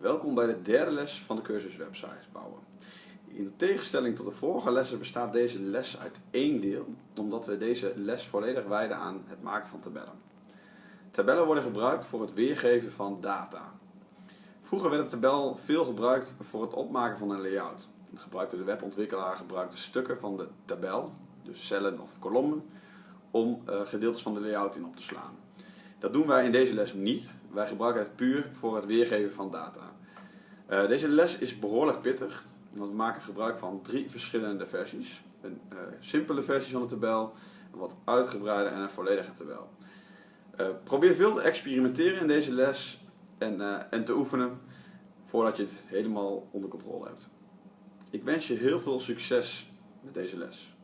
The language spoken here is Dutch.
Welkom bij de derde les van de cursus websites bouwen. In tegenstelling tot de vorige lessen bestaat deze les uit één deel, omdat we deze les volledig wijden aan het maken van tabellen. Tabellen worden gebruikt voor het weergeven van data. Vroeger werd de tabel veel gebruikt voor het opmaken van een layout. Gebruikte de webontwikkelaar gebruikte stukken van de tabel, dus cellen of kolommen, om uh, gedeeltes van de layout in op te slaan. Dat doen wij in deze les niet. Wij gebruiken het puur voor het weergeven van data. Uh, deze les is behoorlijk pittig, want we maken gebruik van drie verschillende versies. Een uh, simpele versie van de tabel, een wat uitgebreide en een volledige tabel. Uh, probeer veel te experimenteren in deze les en, en te oefenen voordat je het helemaal onder controle hebt. Ik wens je heel veel succes met deze les.